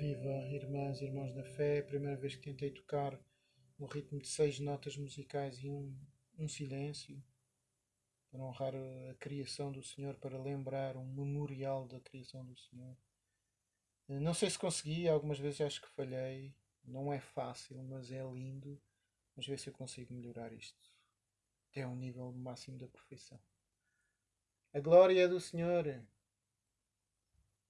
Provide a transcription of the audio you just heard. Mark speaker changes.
Speaker 1: Viva, irmãs e irmãos da fé, é primeira vez que tentei tocar no ritmo de seis notas musicais e um, um silêncio para honrar a criação do Senhor, para lembrar um memorial da criação do Senhor. Eh, não sei se consegui, algumas vezes acho que falhei, não é fácil, mas é lindo. Vamos ver se eu consigo melhorar isto até ao nível máximo da perfeição. A glória é do Senhor.